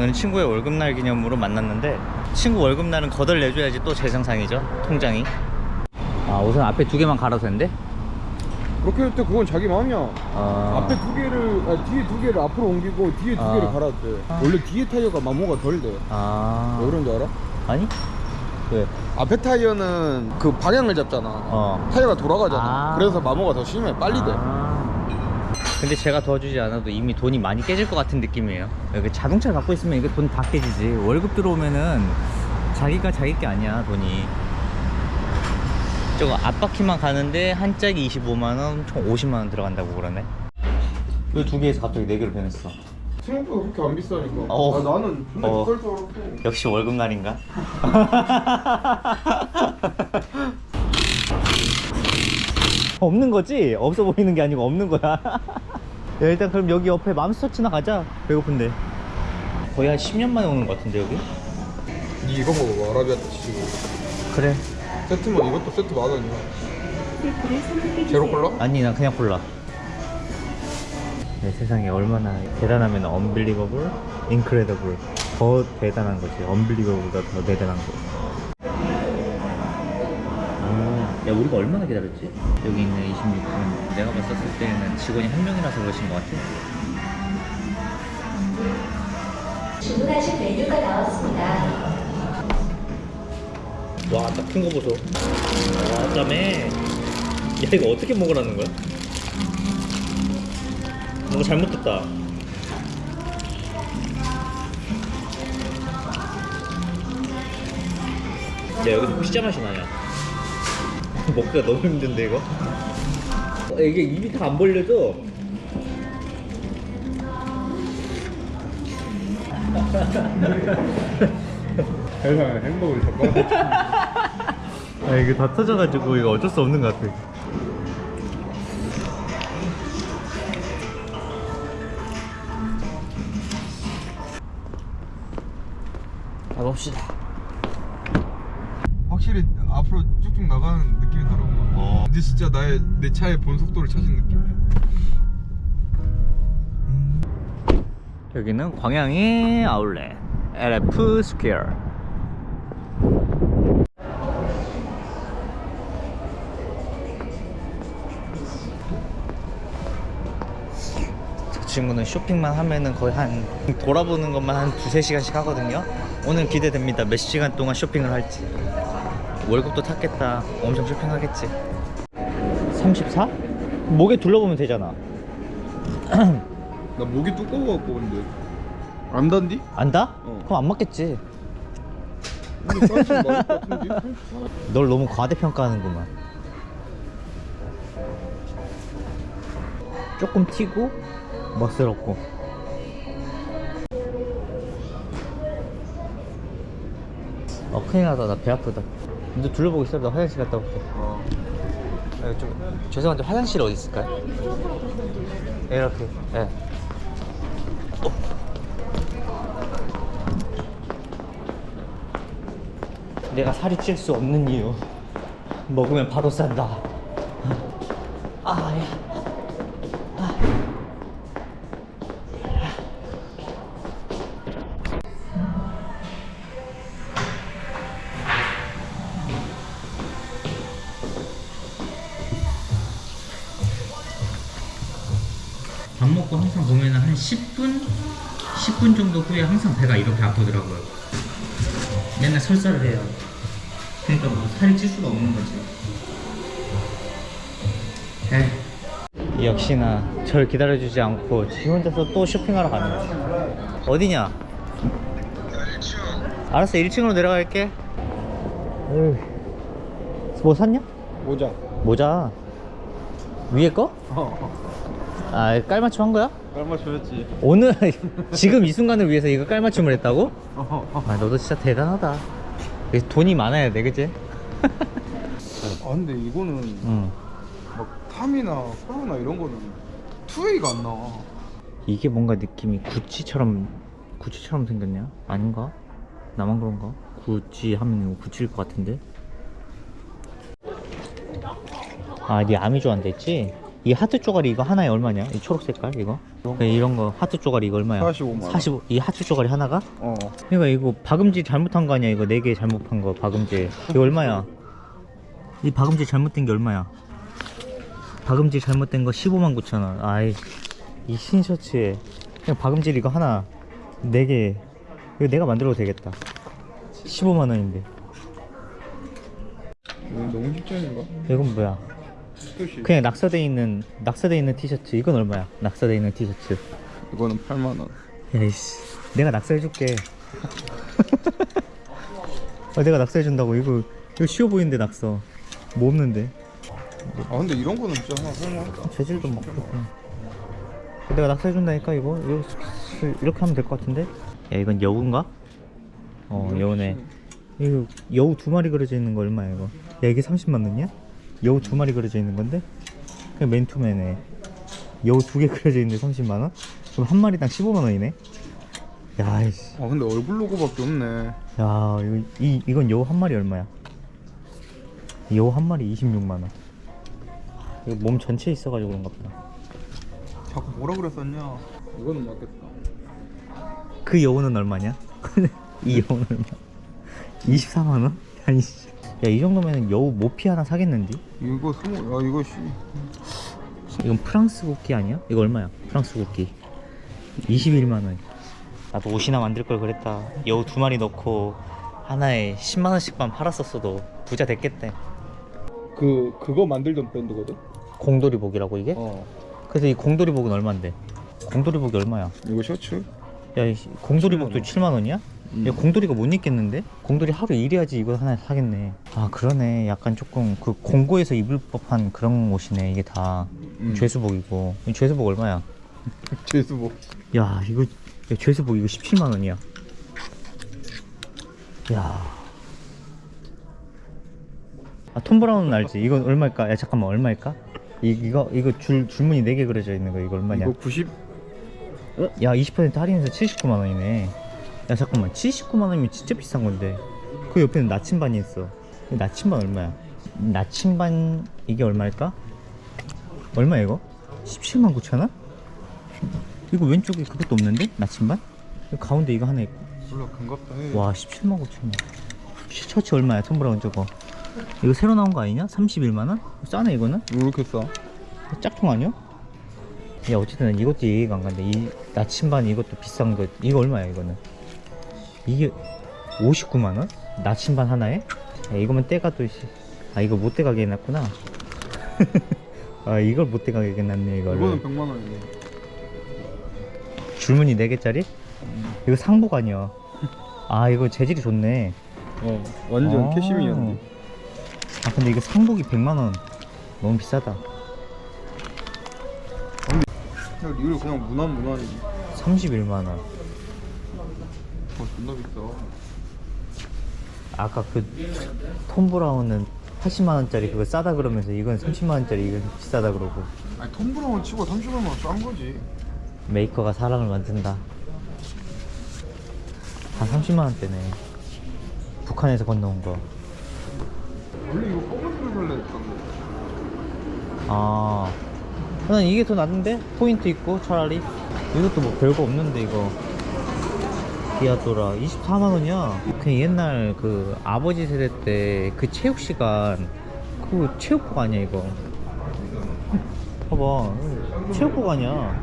오늘 친구의 월급날 기념으로 만났는데 친구 월급날은 거덜 내줘야지 또 재생상이죠 통장이 아 우선 앞에 두 개만 갈아도 된대? 그렇게 할 때 그건 자기 마음이야 아... 앞에 두 개를 아니, 뒤에 두 개를 앞으로 옮기고 뒤에 두 아. 개를 갈아도 돼 원래 뒤에 타이어가 마모가 덜돼 아... 왜 그런지 알아? 아니? 왜? 앞에 타이어는 그 방향을 잡잖아 어 타이어가 돌아가잖아 아. 그래서 마모가 더 심해 빨리 돼 아. 근데 제가 도와주지 않아도 이미 돈이 많이 깨질 것 같은 느낌이에요. 여기 자동차 갖고 있으면 이게 돈 다 깨지지. 월급 들어오면은 자기가 자기 게 아니야 돈이. 저거 앞바퀴만 가는데 한 짝이 25만원 총 50만원 들어간다고 그러네. 왜두 개에서 갑자기 네 개로 변했어. 생각보다 그렇게 안 비싸니까. 어. 아, 나는 존나 어. 비쌀 줄 알았어 역시 월급날인가? 없는 거지? 없어 보이는 게 아니고 없는 거야. 야, 일단 그럼 여기 옆에 맘스터치나 가자. 배고픈데. 거의 한 10년 만에 오는 것 같은데 여기? 니 이거 먹어봐 아라비아타 치즈 그래. 세트면 이것도 세트 만 원이야 제로 콜라? 아니 난 그냥 골라. 네, 세상에 얼마나 대단하면 unbelievable, incredible. 더 대단한 거지. unbelievable보다 더 대단한 거 야 우리가 얼마나 기다렸지? 여기 있는 26분 내가 봤었을 때는 직원이 한 명이라서 그러신 것 같아 주문하신 메뉴가 나왔습니다. 와, 딱 큰 거 보소. 와, 짬에. 야, 이거 어떻게 먹으라는 거야? 뭔가 잘못됐다. 야, 여기서 피자 맛이 나냐? 먹기가 너무 힘든데, 이거? 어, 이게 입이 다 안 벌려져. 세상에 행복을 젓가락 아, 이게 다 터져가지고 이거 어쩔 수 없는 것 같아. 가봅시다. 확실히 앞으로 쭉쭉 나가는 이제 진짜 나의 내 차의 본 속도를 찾은 느낌이야 여기는 광양의 아울렛 LF Square 저 친구는 쇼핑만 하면은 거의 한 돌아보는 것만 한 두세 시간씩 하거든요. 오늘 기대됩니다. 몇 시간 동안 쇼핑을 할지. 월급도 탔겠다. 엄청 쇼핑하겠지 34? 목에 둘러보면 되잖아 나 목이 두꺼워 갖고 근데 안 단디? 안다? 어. 그럼 안 맞겠지 근데? 널 너무 과대평가하는구만 조금 튀고 멋스럽고 어 큰일 나다 나 배 아프다 너 둘러보고 있어 나 화장실 갔다 올게 어. 아, 좀, 죄송한데 화장실 어디 있을까요? 이렇게 예. 어. 내가 살이 찔 수 없는 이유 먹으면 바로 싼다 아야 밥 먹고 항상 보면 한 10분? 10분 정도 후에 항상 배가 이렇게 아프더라고요. 맨날 설사를 해요. 그러니까 뭐 살이 찔 수가 없는 거지. 에이. 역시나 절 기다려주지 않고 지 혼자서 또 쇼핑하러 가네. 어디냐? 알았어, 1층으로 내려갈게. 에휴. 뭐 샀냐? 모자 모자. 위에 거? 어 아, 깔맞춤 한 거야? 줘야지 오늘 지금 이 순간을 위해서 이거 깔맞춤을 했다고? 어. 아 너도 진짜 대단하다 돈이 많아야 돼 그치? 아 근데 이거는 응 막 탐이나 코로나 이런 거는 투웨이가 안 나와 이게 뭔가 느낌이 구찌처럼 구찌처럼 생겼냐? 아닌가? 나만 그런가? 구찌 하면 구찌일 것 같은데 아네 아미 좋아한다 했지? 이 하트 쪼가리 이거 하나에 얼마냐? 이 초록 색깔 이거? 네, 이런 거 하트 쪼가리 이거 얼마야? 45만 원. 45. 이 하트 쪼가리 하나가? 어. 그러니까 이거 박음질 잘못한 거 아니야? 이거 네 개 잘못한 거 박음질. 이거 얼마야? 이 박음질 잘못된 게 얼마야? 박음질 잘못된 거 15만 9천 원. 아이 이 흰 셔츠에 그냥 박음질 이거 하나 네 개. 이거 내가 만들어도 되겠다. 15만 원인데. 이거 너무 직전인가? 이건 뭐야? 그냥 낙서돼 있는 낙서돼 있는 티셔츠. 이건 얼마야? 낙서돼 있는 티셔츠. 이거는 8만 원. 야이씨 내가 낙서해줄게 아, 내가 낙서해준다고 이거 이거 쉬워 보이는데 낙서 뭐 없는데 아 근데 이런 거는 진짜 하나 살만하다. 재질도 막 내가 낙서해준다니까 이거 이거 이렇게 하면 될 것 같은데 야 이건 여우인가? 어 여우네 이거 여우 두 마리 그려져 있는 거 얼마야 이거 야 이게 30만 원이야? 여우 두 마리 그려져 있는 건데? 그냥 맨투맨에 여우 두 개 그려져 있는데 30만 원? 그럼 한 마리당 15만 원이네 야이씨 아 근데 얼굴 로고밖에 없네. 야 이거 이 이건 여우 한 마리 얼마야? 여우 한 마리 26만 원. 이거 몸 전체에 있어가지고 그런가 보다. 자꾸 뭐라 그랬었냐? 이거는 맞겠다. 그 여우는 얼마냐? 이 여우는 얼마? 24만 원? 아니 씨. 야 이 정도면 여우 모피 하나 사겠는데? 이거 스모. 야 이거 씨. 이건 프랑스 국기 아니야? 이거 얼마야? 프랑스 국기 21만 원. 나도 옷이나 만들 걸 그랬다. 여우 두 마리 넣고 하나에 10만 원씩만 팔았었어도 부자 됐겠대. 그 그거 만들던 브랜드거든. 공돌이복이라고 이게? 어. 그래서 이 공돌이복은 얼마인데? 공돌이복이 얼마야? 이거 셔츠? 야, 이 공돌이복도 7만 7만 원이야? 음. 야, 공돌이가 못 입겠는데? 공돌이 하루 일해야지 이거 하나 사겠네. 아, 그러네. 약간 조금 그 공고에서 입을 법한 그런 옷이네. 이게 다 음. 죄수복이고. 이 죄수복 얼마야? 제수복. 야, 이거 야, 죄수복 이거 17만 원이야. 야. 아, 톰 브라운은 알지? 이건 얼마일까? 야, 잠깐만. 얼마일까? 이, 이거 이거 줄 줄무늬 4개 그려져 있는 거 이거 얼마냐? 이거 90. 야, 20% 할인해서 79만 원이네. 야, 잠깐만. 79만 원이면 진짜 비싼 건데. 그 옆에는 나침반이 있어. 이 나침반 얼마야? 나침반 이게 얼마일까? 얼마야 이거? 17만 9천 원? 이거 왼쪽에 그것도 없는데? 나침반? 이 가운데 이거 하나 있고. 몰라 금갑다 해. 와, 17만 9천 원. 셔츠 얼마야? 톰 브라운 저거. 이거 새로 나온 거 아니냐? 31만 원? 싸네 이거는? 왜 이렇게 싸? 짝퉁 아니야? 야 어쨌든 이것도 이해가 안 간다 이 나침반 이것도 비싼 거 이거 얼마야 이거는 이게 59만원? 나침반 하나에? 야, 이거면 때가 또 아 이거 못 때가게 해놨구나 아 이걸 못 때가게 해놨네 이거를 이거는 100만 원이네. 줄무늬 4개짜리? 이거 상복 아니야 아 이거 재질이 좋네 어. 완전 아. 캐시미어인데. 아 근데 이거 상복이 100만원 너무 비싸다 그냥 real 그냥 무난 무난이. 31만원 어 존나 비싸. 아까 그 Thom Browne은 80만 원짜리 그거 싸다 그러면서 이건 30만 원짜리 이건 비싸다 그러고 아니 Thom Browne 치고 30만 원 싼 거지. 메이커가 사람을 만든다. 다 30만 원대네. 북한에서 건너온 거. 원래 이거 검은색을 살래 했던 거. 아, 난 이게 더 낫는데 포인트 있고 차라리 이것도 뭐 별거 없는데 이거. Diadora 24만 원이야. 그냥 옛날 그 아버지 세대 때 그 체육 시간 그 체육복 아니야 이거. 봐봐, 체육복 아니야.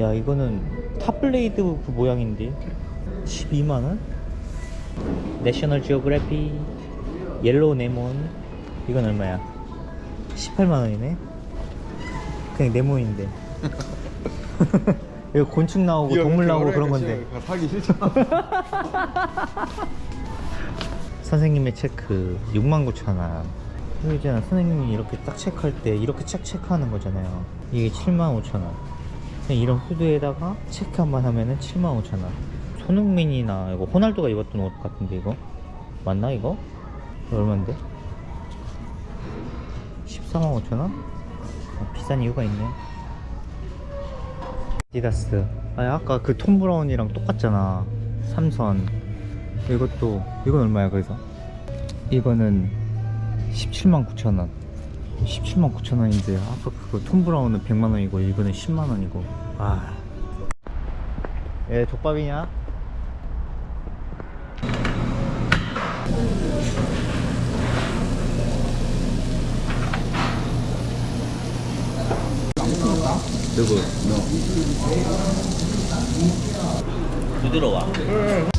야 이거는 탑블레이드 그 모양인데 12만 원? National Geographic yellow 네몬 이건 얼마야? 18만 원이네. 그냥 네모인데. 이거 곤충 나오고 동물 나오고 그런 건데. 사기 싫잖아. 선생님의 체크 69,000원. 이거 있잖아. 선생님이 이렇게 딱 체크할 때 이렇게 책 체크하는 거잖아요. 이게 75,000원. 그냥 이런 후드에다가 체크 한 번 하면은 75,000원. 손흥민이나 이거 호날두가 입었던 옷 같은데 이거 맞나 이거? 이거 얼마인데? 145,000원? 아, 비싼 이유가 있네. 디다스. 아니 아까 그 톰 브라운이랑 똑같잖아. 삼선. 이것도 이건 얼마야 그래서? 이거는 17만 9천 원. 17만 9천 원인데 아까 그거 톰 브라운은 100만 원이고 이거는 10만 원이고 아. 얘 족밥이냐? 누구? 부드러워. 아,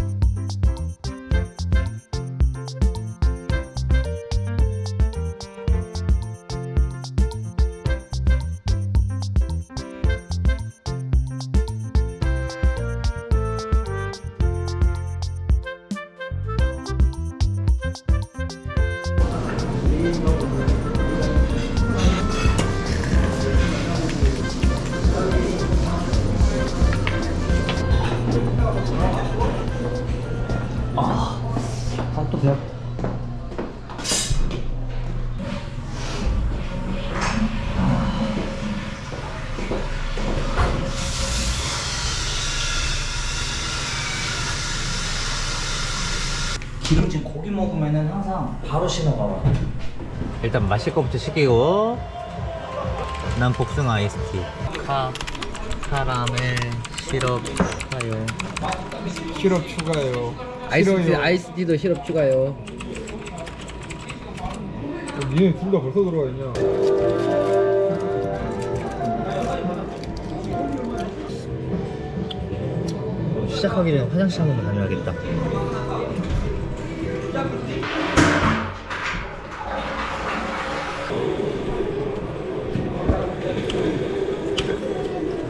기름진 고기 먹으면은 항상 바로 신호가 와. 일단 마실 거부터 시키고 난 복숭아 아이스티 카 카라멜 시럽 추가요 시럽 추가요. 아이스티. 아이스티도 시럽 추가요. 니네 둘 다 벌써 들어가 있냐? 시작하기 전에 화장실 한 번 다녀야겠다.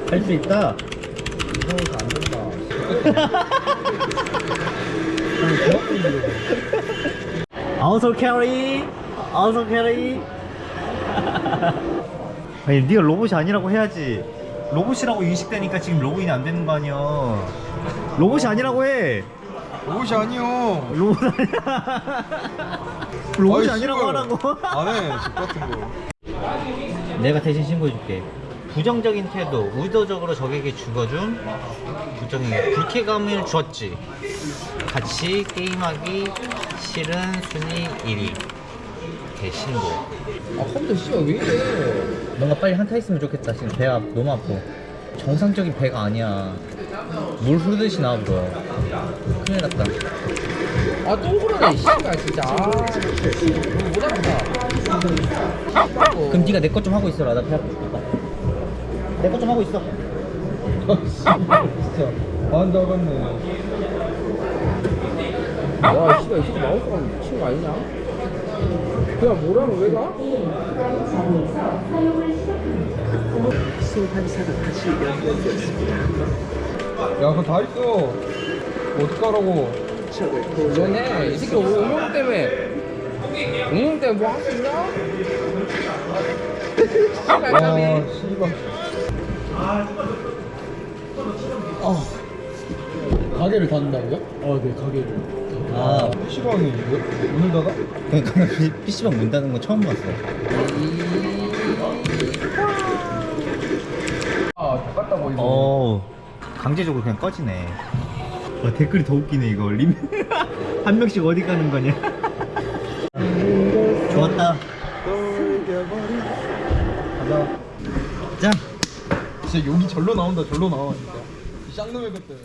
할 수 있다. 이상해서 안 된다. 어서 캐리, 어서 캐리. 아니 네가 로봇이 아니라고 해야지. 로봇이라고 인식되니까 지금 로그인이 안 되는 거 아니야. 로봇이 아니라고 해. 옷이 아니요. 로봇 아니야. 로봇이 아니라고. 하라고. 안 해. 집 같은 거. 내가 대신 신고해줄게. 부정적인 태도, 의도적으로 적에게 죽어준 부정의 불쾌감을 줬지. 같이 게임하기 싫은 순위 1위. 대신고. 아 컴퓨터 씨발 왜 이래? 뭔가 빨리 한타 있으면 좋겠다. 지금 배가 너무 아파. 정상적인 배가 아니야. 물 흐르듯이 나와 불어. 큰일 났다. 아 똥그러네 씨발 진짜. 아, 뭐라고 그럼 네가 내 것 좀 하고 있어라. 나 배 아프니까. 내것 좀 하고 있어. 진짜 안 나갔네. 와 씨발 이 새끼 마우스가 미친 거 아니냐? 그냥 뭐라고 왜 가? 야, 그거 다 있어. 어떡하라고. 너네 이 새끼 옹룡 때문에 옹룡 때문에 뭐 할 수 있냐? 씨발 와, 까비. 씨발. 가게를 닫는다고요? 아네 가게를. 아, PC방이 오늘 닫아? 그러니까 나 PC방 문 닫는 거 처음 봤어. 아 똑같다 보이네. 어 강제적으로 그냥 꺼지네 와 댓글이 더 웃기네 이거. 림... 한 명씩 어디 가는 거냐? 좋았다. 가자. 짠. 진짜 욕이 절로 나온다, 절로 나와, 진짜. 이 쌍놈의 것들.